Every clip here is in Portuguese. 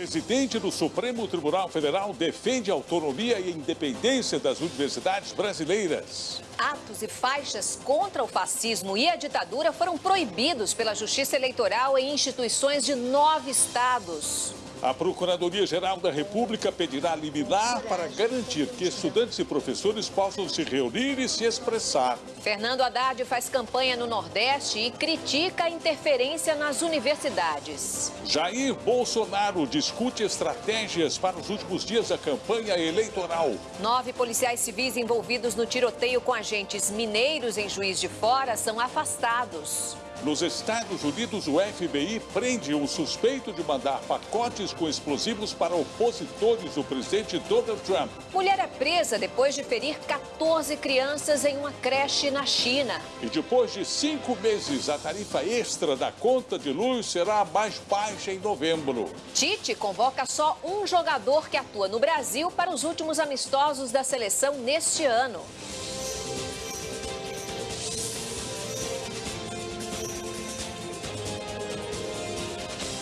Presidente do Supremo Tribunal Federal defende a autonomia e a independência das universidades brasileiras. Atos e faixas contra o fascismo e a ditadura foram proibidos pela Justiça Eleitoral em instituições de nove estados. A Procuradoria-Geral da República pedirá liminar para garantir que estudantes e professores possam se reunir e se expressar. Fernando Haddad faz campanha no Nordeste e critica a interferência nas universidades. Jair Bolsonaro discute estratégias para os últimos dias da campanha eleitoral. Nove policiais civis envolvidos no tiroteio com agentes mineiros em Juiz de Fora são afastados. Nos Estados Unidos, o FBI prende um suspeito de mandar pacotes com explosivos para opositores do presidente Donald Trump. Mulher é presa depois de ferir 14 crianças em uma creche na China. E depois de cinco meses, a tarifa extra da conta de luz será mais baixa em novembro. Tite convoca só um jogador que atua no Brasil para os últimos amistosos da seleção neste ano.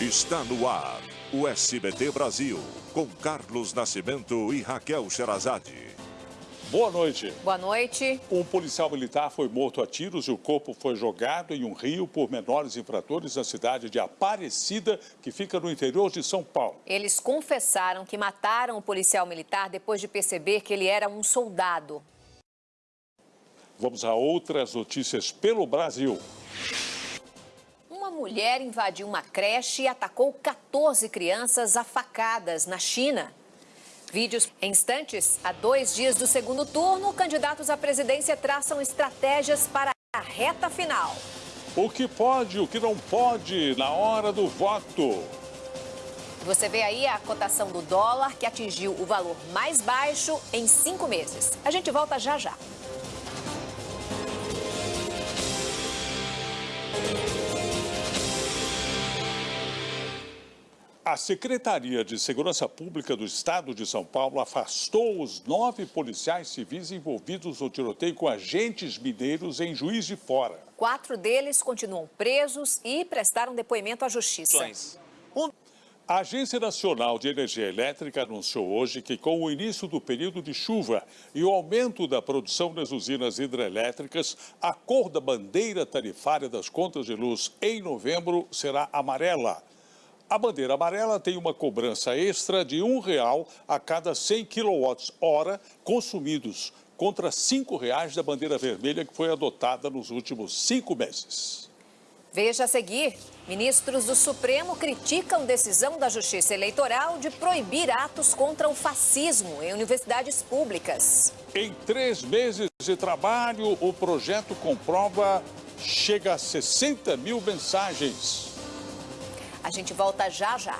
Está no ar o SBT Brasil, com Carlos Nascimento e Raquel Sherazade. Boa noite. Boa noite. Um policial militar foi morto a tiros e o corpo foi jogado em um rio por menores infratores na cidade de Aparecida, que fica no interior de São Paulo. Eles confessaram que mataram o policial militar depois de perceber que ele era um soldado. Vamos a outras notícias pelo Brasil. Mulher invadiu uma creche e atacou 14 crianças a facadas na China. Vídeos em instantes. A dois dias do segundo turno, candidatos à presidência traçam estratégias para a reta final. O que pode, o que não pode na hora do voto. Você vê aí a cotação do dólar, que atingiu o valor mais baixo em cinco meses. A gente volta já já. A Secretaria de Segurança Pública do Estado de São Paulo afastou os nove policiais civis envolvidos no tiroteio com agentes mineiros em Juiz de Fora. Quatro deles continuam presos e prestaram depoimento à Justiça. A Agência Nacional de Energia Elétrica anunciou hoje que, com o início do período de chuva e o aumento da produção nas usinas hidrelétricas, a cor da bandeira tarifária das contas de luz em novembro será amarela. A bandeira amarela tem uma cobrança extra de um real a cada 100 kWh consumidos, contra R$ 5,00 da bandeira vermelha que foi adotada nos últimos cinco meses. Veja a seguir. Ministros do Supremo criticam decisão da Justiça Eleitoral de proibir atos contra o fascismo em universidades públicas. Em três meses de trabalho, o projeto comprova chega a 60 mil mensagens. A gente volta já já.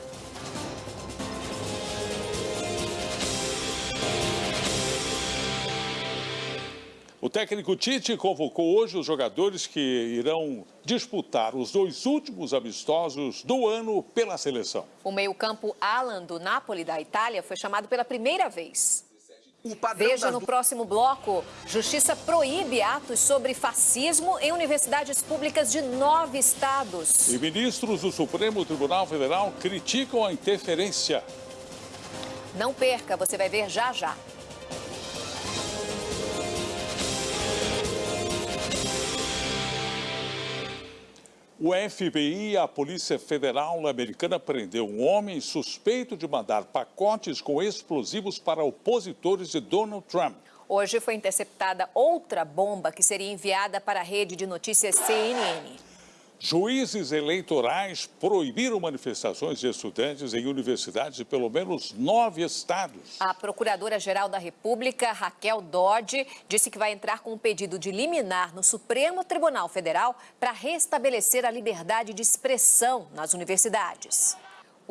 O técnico Tite convocou hoje os jogadores que irão disputar os dois últimos amistosos do ano pela seleção. O meio-campo Alan do Napoli da Itália foi chamado pela primeira vez. Veja no próximo bloco. Justiça proíbe atos sobre fascismo em universidades públicas de nove estados. E ministros do Supremo Tribunal Federal criticam a interferência. Não perca, você vai ver já já. O FBI a Polícia Federal Americana prendeu um homem suspeito de mandar pacotes com explosivos para opositores de Donald Trump. Hoje foi interceptada outra bomba que seria enviada para a rede de notícias CNN. Juízes eleitorais proibiram manifestações de estudantes em universidades de pelo menos nove estados. A Procuradora-Geral da República, Raquel Dodge, disse que vai entrar com um pedido de liminar no Supremo Tribunal Federal para restabelecer a liberdade de expressão nas universidades.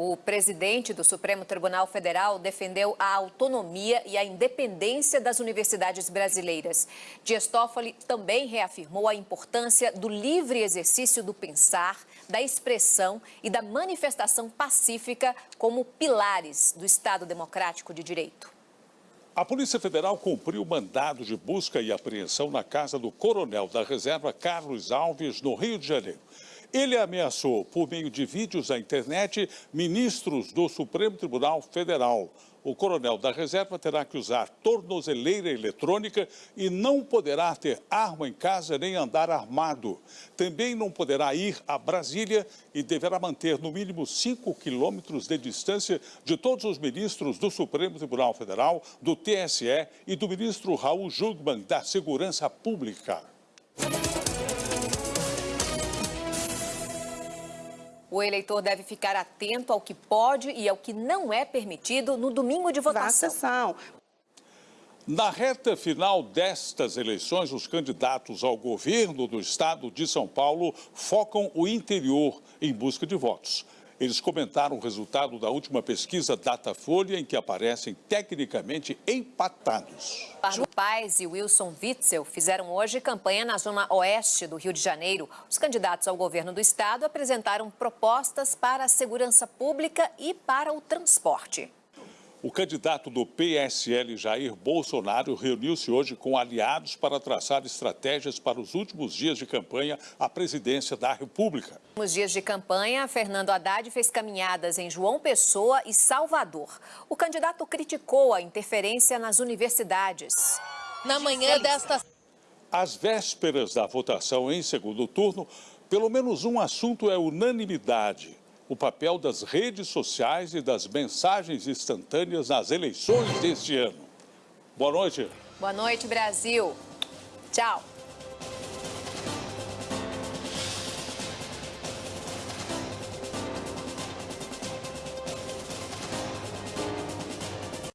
O presidente do Supremo Tribunal Federal defendeu a autonomia e a independência das universidades brasileiras. Dias Toffoli também reafirmou a importância do livre exercício do pensar, da expressão e da manifestação pacífica como pilares do Estado Democrático de Direito. A Polícia Federal cumpriu mandado de busca e apreensão na casa do coronel da reserva Carlos Alves, no Rio de Janeiro. Ele ameaçou, por meio de vídeos na internet, ministros do Supremo Tribunal Federal. O coronel da reserva terá que usar tornozeleira eletrônica e não poderá ter arma em casa nem andar armado. Também não poderá ir a Brasília e deverá manter no mínimo 5 quilômetros de distância de todos os ministros do Supremo Tribunal Federal, do TSE e do ministro Raul Jungmann da Segurança Pública. O eleitor deve ficar atento ao que pode e ao que não é permitido no domingo de votação. Na reta final destas eleições, os candidatos ao governo do estado de São Paulo focam o interior em busca de votos. Eles comentaram o resultado da última pesquisa Datafolha, em que aparecem tecnicamente empatados. Pardo Paz e Wilson Witzel fizeram hoje campanha na zona oeste do Rio de Janeiro. Os candidatos ao governo do estado apresentaram propostas para a segurança pública e para o transporte. O candidato do PSL, Jair Bolsonaro, reuniu-se hoje com aliados para traçar estratégias para os últimos dias de campanha à presidência da República. Nos dias de campanha, Fernando Haddad fez caminhadas em João Pessoa e Salvador. O candidato criticou a interferência nas universidades. Na manhã desta... Às vésperas da votação em segundo turno, pelo menos um assunto é unanimidade o papel das redes sociais e das mensagens instantâneas nas eleições deste ano. Boa noite. Boa noite, Brasil. Tchau.